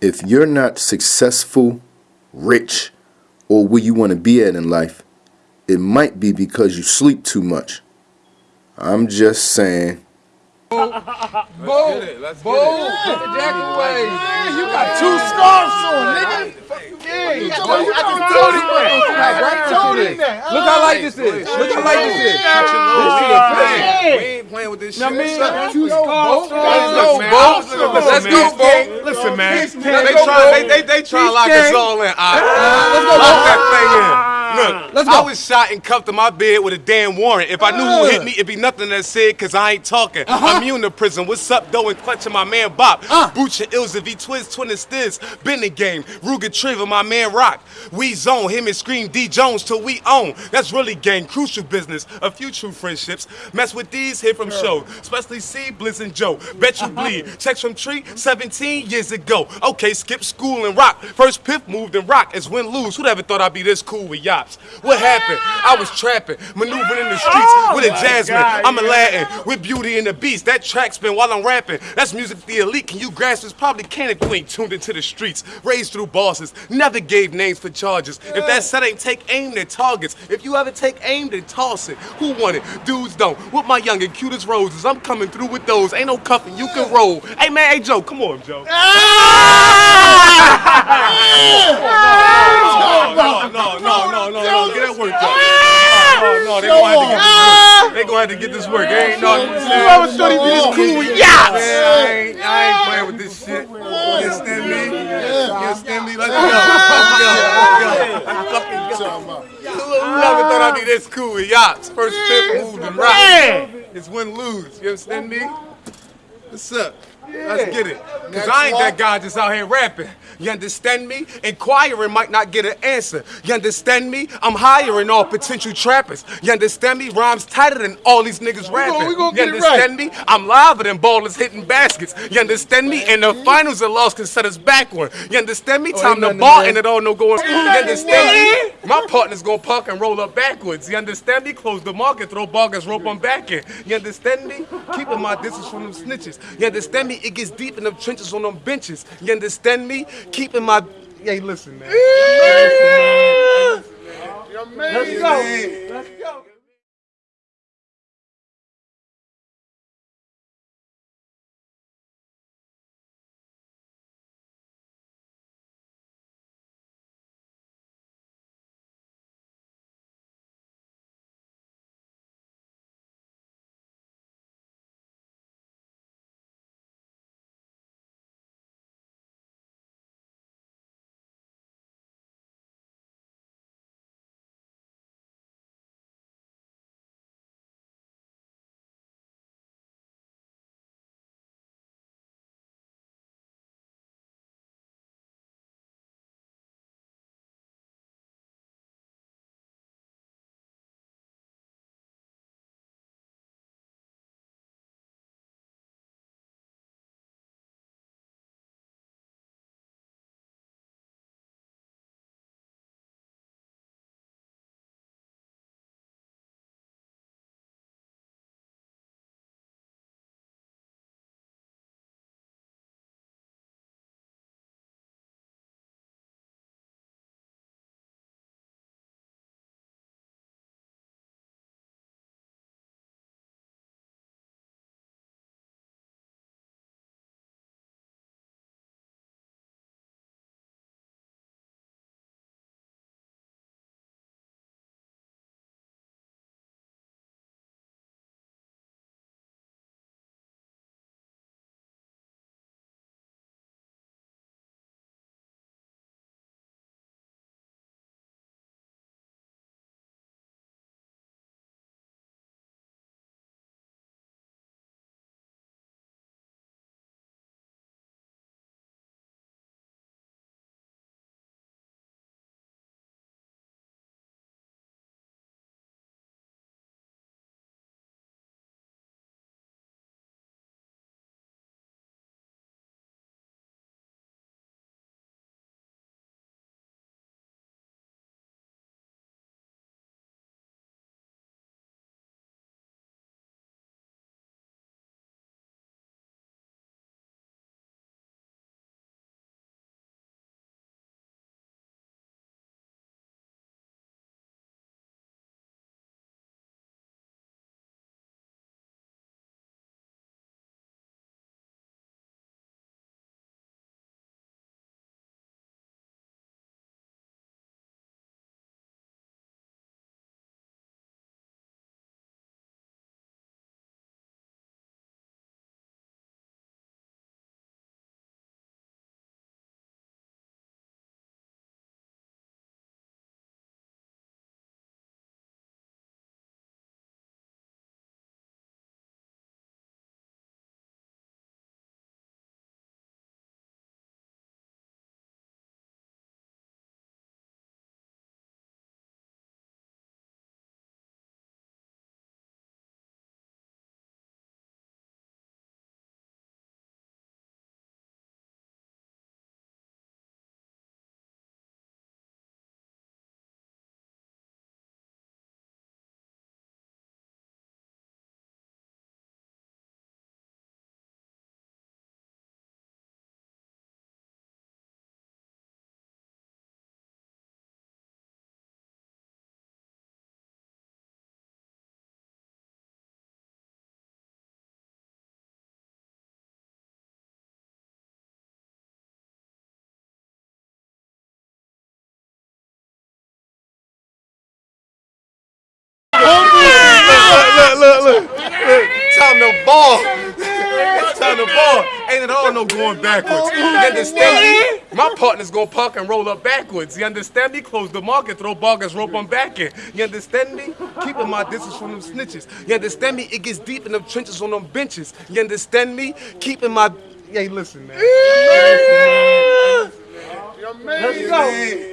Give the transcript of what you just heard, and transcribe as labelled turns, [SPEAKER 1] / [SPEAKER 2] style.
[SPEAKER 1] if you're not successful, rich, or where you want to be at in life, it might be because you sleep too much. I'm just saying.
[SPEAKER 2] Boom! Boom! Let's Boom! Get away. You got two scarves on, nigga. Yeah, you got I just told him that. Right? Told him that. Look how light this is. Look how light this is. This shit a plan.
[SPEAKER 3] We ain't playing with this shit.
[SPEAKER 2] Now, man,
[SPEAKER 3] Two
[SPEAKER 2] two scarves.
[SPEAKER 3] Let's
[SPEAKER 2] Let's
[SPEAKER 3] go,
[SPEAKER 2] go,
[SPEAKER 3] Bo.
[SPEAKER 2] Let's go, Bo.
[SPEAKER 3] Listen, man.
[SPEAKER 2] Peace,
[SPEAKER 3] They
[SPEAKER 2] man.
[SPEAKER 3] try, they, they, they try to lock us
[SPEAKER 2] gang.
[SPEAKER 3] all in. All right.
[SPEAKER 2] Let's go,
[SPEAKER 3] Lock
[SPEAKER 2] Bo.
[SPEAKER 3] that thing in. Look,
[SPEAKER 2] Let's go.
[SPEAKER 3] I was shot and cuffed in my bed with a damn warrant. If I knew who hit me, it'd be nothing that said, cause I ain't talking. I'm immune to prison. What's up, though, and clutching my man Bop.
[SPEAKER 2] Uh.
[SPEAKER 3] Booch and Ilza, V Twins, Twin and Stiz. Been the game. Ruger Trigger, my man Rock. We zone him and scream D Jones till we own. That's really gang. Crucial business. A few true friendships. Mess with these here from show. Especially C, Blizz, and Joe. Bet you bleed. Checks from Tree 17 years ago. Okay, skip school and rock. First piff moved and rock as win lose. Who'd ever thought I'd be this cool with yachts? What happened? I was trapping, maneuvering in the streets oh with a jasmine. I'm a Latin with beauty and the beast. That track spin while I'm rapping. That's music the elite. Can you grasp this? Probably can if you ain't tuned into the streets. Raised through bosses. Never gave names for charges. If that set ain't take aim, at targets. If you ever take aim, then toss it. Who want it? Dudes don't. With my young and cutest roses, I'm coming through with those. Ain't no cuffing, you can roll. Hey man, hey Joe, come on, Joe. No, no, no, no, no, no, no, get that work done. No, no, they gonna have to get this They gonna get this work. They ain't no. You
[SPEAKER 2] ever thought he'd be this cool yachts?
[SPEAKER 3] Man, I ain't, I ain't playing with this shit. You understand me? You understand me? Let's go. Let's go. Let's go. Let's fucking go. Who never thought I'd be this cool with yachts? First fifth moved and rock. It's win lose. You understand me? What's up? Let's get it. Cause I ain't that guy just out here rapping. You understand me? Inquiring might not get an answer. You understand me? I'm hiring all potential trappers. You understand me? Rhymes tighter than all these niggas rapping.
[SPEAKER 2] we gonna
[SPEAKER 3] you
[SPEAKER 2] get it
[SPEAKER 3] understand me? I'm liver than ballers hitting baskets. You understand me? And the finals are lost can set us back one. You understand me? Time to
[SPEAKER 2] Oh,
[SPEAKER 3] ball and it all no going. You understand me? My partner's gonna park and roll up backwards. You understand me? Close the market, throw bargains, rope on back in. You understand me? Keeping my distance from them snitches. You understand me? It gets deep in them trenches on them benches. You understand me? Keeping my. Hey, listen, man.
[SPEAKER 2] Let's go. Let's go.
[SPEAKER 3] Look, look, look. Time to ball. It's time to ball. Ain't at all no going backwards. You understand me? My partner's gonna park and roll up backwards. You understand me? Close the market, throw boggers, rope on back in. You understand me? Keeping my distance from them snitches. You understand me? It gets deep in them trenches on them benches. You understand me? Keeping my. Hey, listen, man.
[SPEAKER 2] Let's go.